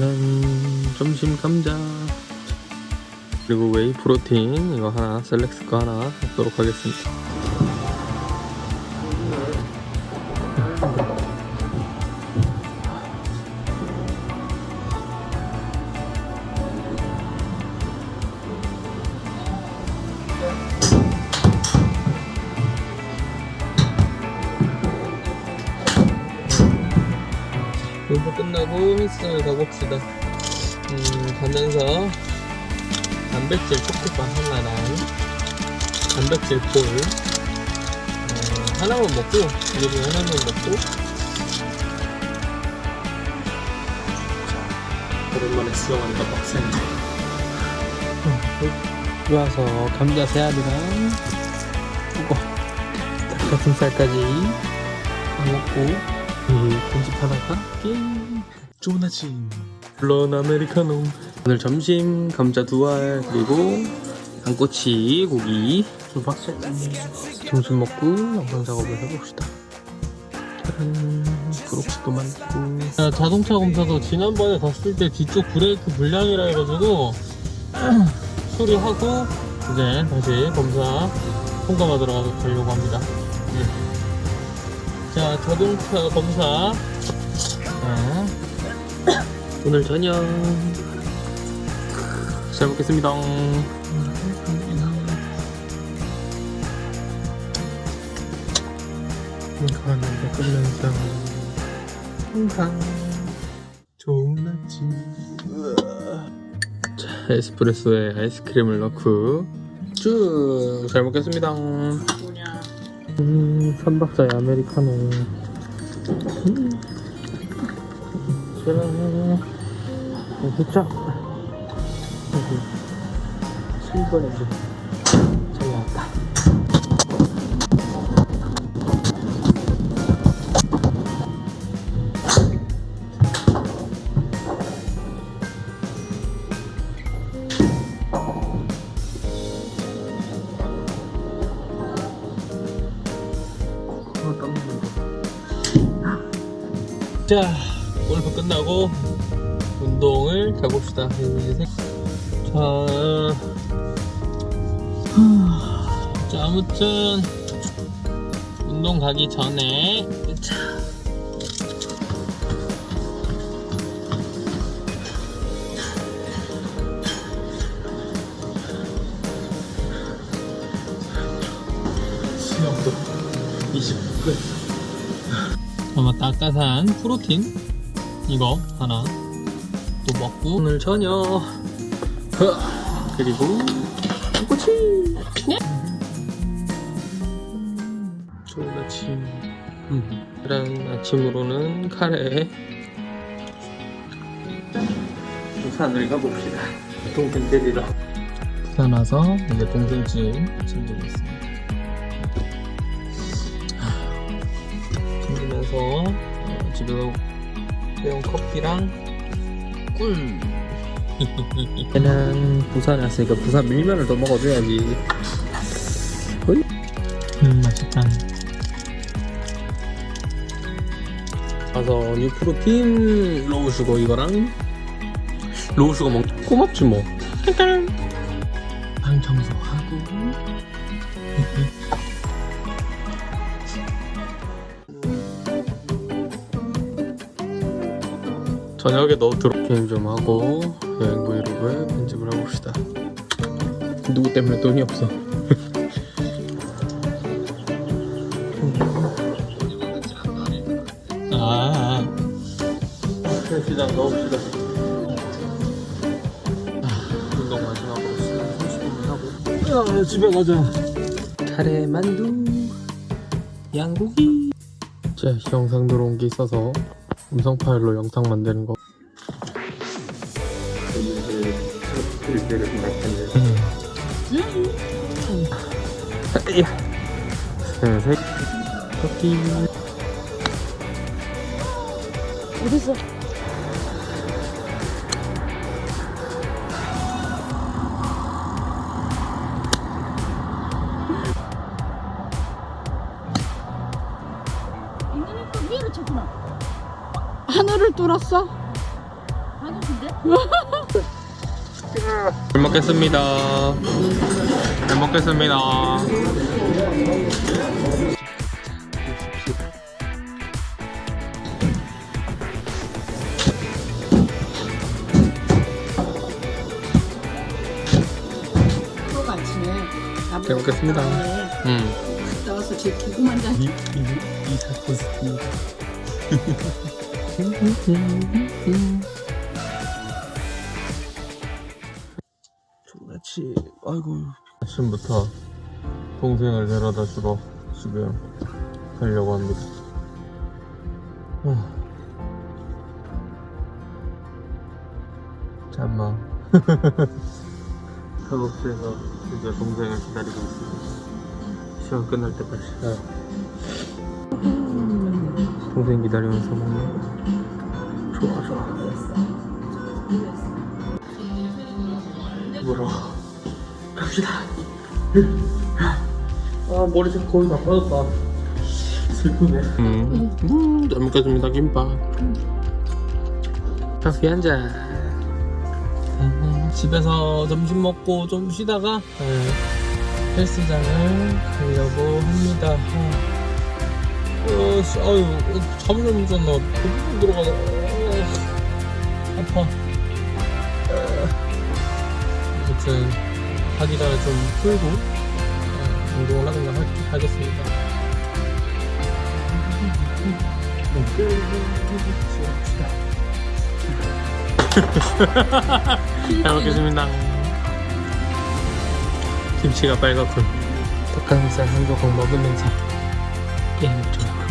음, 점심 감자. 그리고 웨이 프로틴 이거 하나 셀렉스 거 하나 먹도록 하겠습니다 공부 끝나고 헬스장을 가봅시다. 음, 가면서 단백질 초코바 하나랑 단백질 볼 어, 하나만 먹고 이거 하나만 먹고 오랜만에 수영하니까 빡세네. 들어와서 감자 세 알이랑 이거 닭가슴살까지 먹고 이 편집하다가 게임 좋은 아침 블런 아메리카노 오늘 점심 감자 두 알 그리고 양꼬치 고기. 수박살 점심 먹고 영상 작업을 해봅시다. 짜란. 브록치도 만들고. 자, 자동차 검사도 지난번에 갔을 때 뒤쪽 브레이크 불량이라 해가지고 수리하고 이제 다시 검사 통과받으러 가려고 합니다. 네. 자, 자동차 검사. 자, 오늘 저녁. 잘 먹겠습니다. 이거는 먹으면서 항상 좋은 아침. 자, 에스프레소에 아이스크림을 넣고 쭉 잘 먹겠습니다. 음, 삼박자의 아메리카노. 음. 짜란. 후짝. 7번에 잘 나왔다. 나는 자, 골프 끝나고 운동을 가봅시다. 자, 자, 아무튼 운동 가기 전에 자. 수영도 20분. 아마 따뜻한 프로틴 이거 하나 또 먹고 오늘 저녁. 흐, 그리고 꼬치. 좋은 아침. 음. 이런 아침으로는 카레. 부산을 가봅시다. 동생 데리러 부산 와서 이제 동생 집 챙기고 있습니다. 챙기면서 어, 집에서 배운 커피랑 꿀. 얘는 부산에 왔으니까 부산 밀면을 더 먹어줘야지? 음 맛있다. 가서 뉴프로틴 low sugar 이거랑 로우슈거 먹 고맙지 뭐. 방 청소하고 저녁에 너 들어 게임 좀 하고 여행 브이로그에 편집을 해봅시다. 누구 때문에 돈이 없어? 아. 시장 넣읍시다 아, 운동 마지막으로 30분만 하고. 야 집에 가자. 카레 만두 양고기. 자 영상 들어온 게 있어서 음성 파일로 영상 만드는 거 어딨어? 이놈이 또 위로 쳤구나. 하늘을 뚫었어? 하늘 잘 먹겠습니다. 잘 먹겠습니다. 프로가 아침에 나보고 잘 먹겠습니다. 음. 갔다 와서 제 고구만 장 이, 이, 이 사건 있습 존나치, 아이고. 아침부터 동생을 데려다 주러 지금 가려고 합니다. 어. 잠만. 작업실에서 이제 동생을 기다리고 있습니다. 시험 끝날 때까지. 동생 기다리면서 먹는 좋아 좋아 뭐라 갑시다 아 머리색 거의 다 빠졌다 슬프네 음, 음, 잘 먹겠습니다 김밥 커피 한잔 음, 집에서 점심 먹고 좀 쉬다가 네, 헬스장을 가려고 합니다 어. 어, 씨, 아유, 어, 잠을 못 잤나. 도둑 들어가다. 어, 아파. 어. 아무튼, 하기가 좀 풀고, 어, 운동을 하든가 하, 하겠습니다. 잘 먹겠습니다. 김치가 빨갛군. 닭가슴살 한 조각 먹으면서 게임을 좀